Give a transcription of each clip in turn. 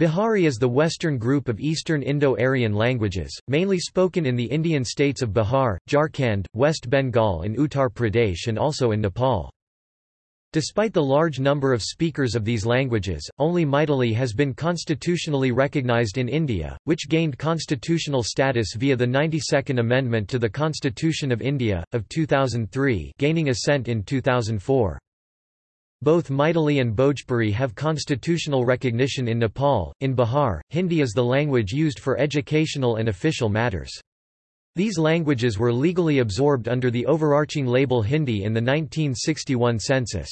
Bihari is the western group of Eastern Indo-Aryan languages, mainly spoken in the Indian states of Bihar, Jharkhand, West Bengal and Uttar Pradesh and also in Nepal. Despite the large number of speakers of these languages, only Maithili has been constitutionally recognized in India, which gained constitutional status via the 92nd Amendment to the Constitution of India, of 2003 gaining assent in 2004. Both Maithili and Bhojpuri have constitutional recognition in Nepal. In Bihar, Hindi is the language used for educational and official matters. These languages were legally absorbed under the overarching label Hindi in the 1961 census.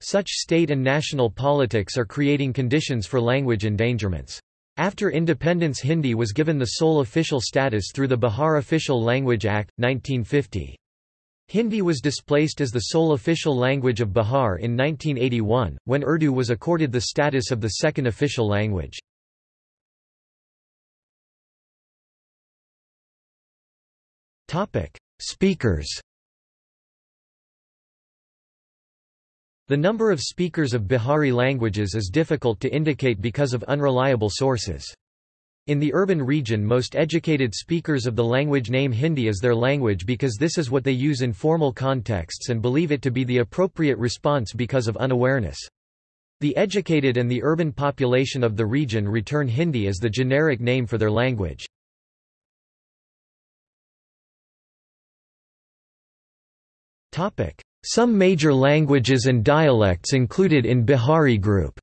Such state and national politics are creating conditions for language endangerments. After independence Hindi was given the sole official status through the Bihar Official Language Act, 1950. Hindi was displaced as the sole official language of Bihar in 1981, when Urdu was accorded the status of the second official language. Speakers The number of speakers of Bihari languages is difficult to indicate because of unreliable sources. In the urban region most educated speakers of the language name Hindi as their language because this is what they use in formal contexts and believe it to be the appropriate response because of unawareness. The educated and the urban population of the region return Hindi as the generic name for their language. Some major languages and dialects included in Bihari group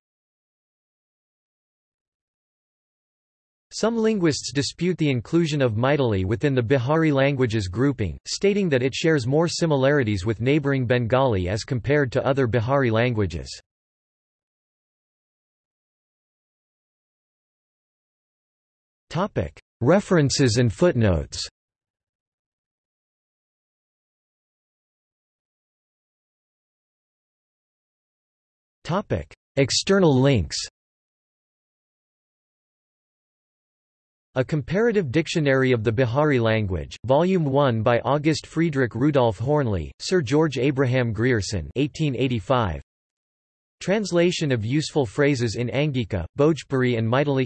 Some linguists dispute the inclusion of Maithili within the Bihari languages grouping, stating that it shares more similarities with neighbouring Bengali as compared to other Bihari languages. References and footnotes External links A Comparative Dictionary of the Bihari Language, Volume 1 by August Friedrich Rudolf Hoernle, Sir George Abraham Grierson 1885. Translation of useful phrases in Angika, Bhojpuri and Maithili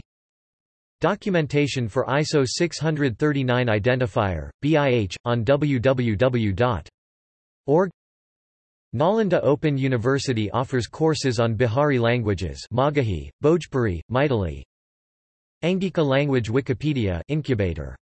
Documentation for ISO 639 identifier, BIH, on www.org Nalanda Open University offers courses on Bihari languages Magahi, Bhojpuri, Maithili, Angika Language Wikipedia incubator